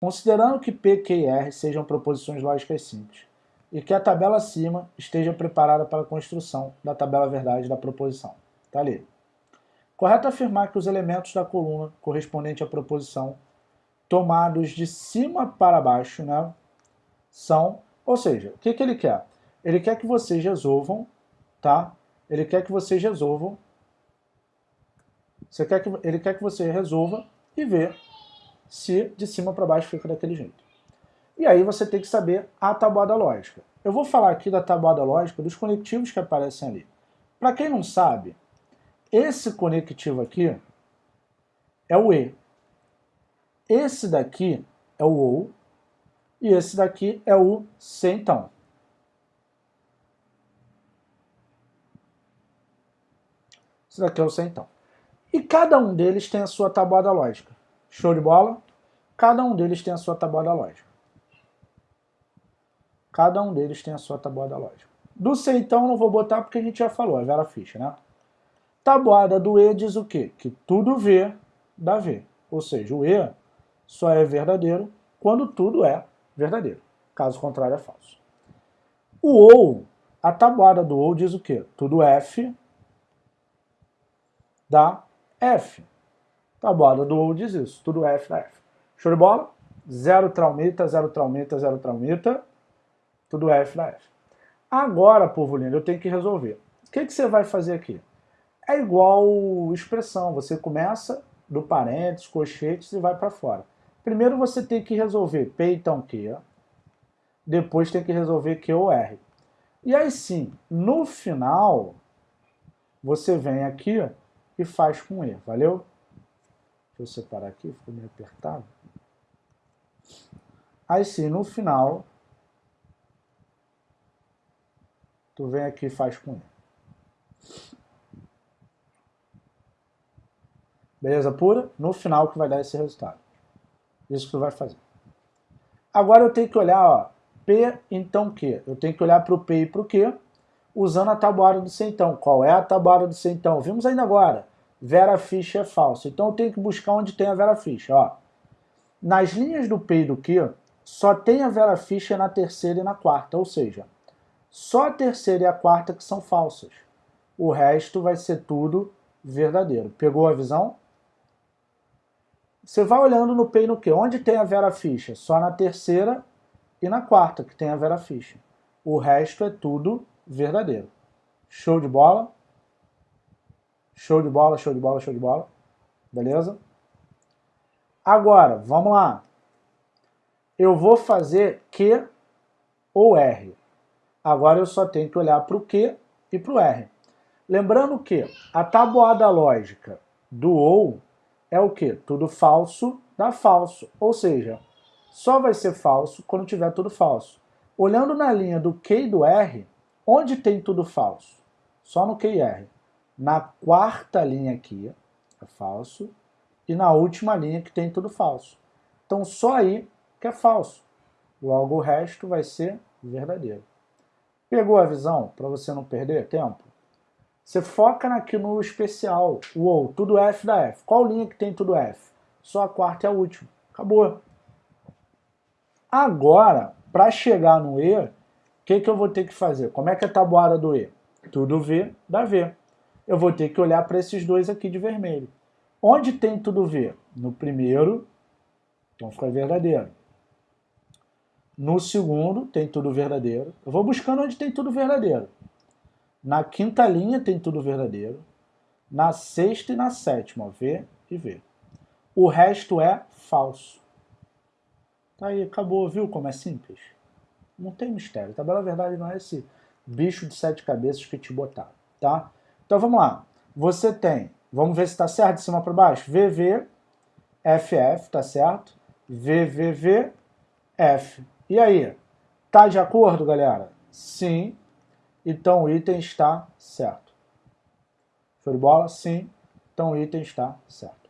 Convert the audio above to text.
Considerando que P, Q e R sejam proposições lógicas simples e que a tabela acima esteja preparada para a construção da tabela verdade da proposição. Está ali. Correto afirmar que os elementos da coluna correspondente à proposição tomados de cima para baixo né, são, ou seja, o que, que ele quer? Ele quer que vocês resolvam, tá? Ele quer que vocês resolvam, você quer que, ele quer que você resolva e vê se de cima para baixo fica daquele jeito. E aí você tem que saber a tabuada lógica. Eu vou falar aqui da tabuada lógica dos conectivos que aparecem ali. Para quem não sabe, esse conectivo aqui é o E. Esse daqui é o OU e esse daqui é o C então. Esse daqui é o C então. E cada um deles tem a sua tabuada lógica. Show de bola? Cada um deles tem a sua tabuada lógica. Cada um deles tem a sua tabuada lógica. Do C, então, não vou botar porque a gente já falou, é Vera Ficha, né? Tabuada do E diz o quê? Que tudo V dá V. Ou seja, o E só é verdadeiro quando tudo é verdadeiro. Caso contrário, é falso. O OU, a tabuada do OU diz o quê? Tudo F dá F. Tabuada do OU diz isso, tudo F dá F. Show de bola? Zero traumita, zero traumita, zero traumita, tudo F dá F. Agora, povo lindo, eu tenho que resolver. O que, que você vai fazer aqui? É igual expressão, você começa do parênteses, colchetes e vai para fora. Primeiro você tem que resolver P então Q, depois tem que resolver Q ou R. E aí sim, no final, você vem aqui e faz com E, valeu? Deixa eu separar aqui, ficou meio apertado. Aí sim, no final, tu vem aqui e faz com E. Beleza pura? No final que vai dar esse resultado. Isso que tu vai fazer. Agora eu tenho que olhar, ó, P então Q. Eu tenho que olhar para o P e para o Q, usando a tabuada do centão. Qual é a tabuada do centão? Vimos ainda agora. Vera ficha é falso. Então eu tenho que buscar onde tem a vera ficha. Ó. Nas linhas do P e do Q, só tem a vera ficha na terceira e na quarta. Ou seja, só a terceira e a quarta que são falsas. O resto vai ser tudo verdadeiro. Pegou a visão? Você vai olhando no P e no Q. Onde tem a Vera Ficha? Só na terceira e na quarta que tem a Vera Ficha. O resto é tudo verdadeiro. Show de bola? Show de bola, show de bola, show de bola. Beleza? Agora, vamos lá. Eu vou fazer Q ou R. Agora eu só tenho que olhar para o Q e para o R. Lembrando que a tabuada lógica do OU é o que? Tudo falso dá falso. Ou seja, só vai ser falso quando tiver tudo falso. Olhando na linha do Q e do R, onde tem tudo falso? Só no Q e R. Na quarta linha aqui é falso e na última linha que tem tudo falso. Então só aí que é falso. Logo o resto vai ser verdadeiro. Pegou a visão para você não perder tempo? Você foca aqui no especial, o tudo F da F. Qual linha que tem tudo F? Só a quarta e a última. Acabou. Agora, para chegar no E, o que, que eu vou ter que fazer? Como é que é a tabuada do E? Tudo V dá V. Eu vou ter que olhar para esses dois aqui de vermelho. Onde tem tudo V? No primeiro, então fica verdadeiro. No segundo, tem tudo verdadeiro. Eu vou buscando onde tem tudo verdadeiro. Na quinta linha tem tudo verdadeiro. Na sexta e na sétima, V e V. O resto é falso. Tá aí, acabou, viu como é simples? Não tem mistério. Tabela verdade não é esse bicho de sete cabeças que te botaram, tá? Então vamos lá. Você tem, vamos ver se está certo de cima para baixo, VV, FF, tá certo? VVV, F. E aí? Tá de acordo, galera? Sim, então o item está certo. Show de bola? Sim, então o item está certo.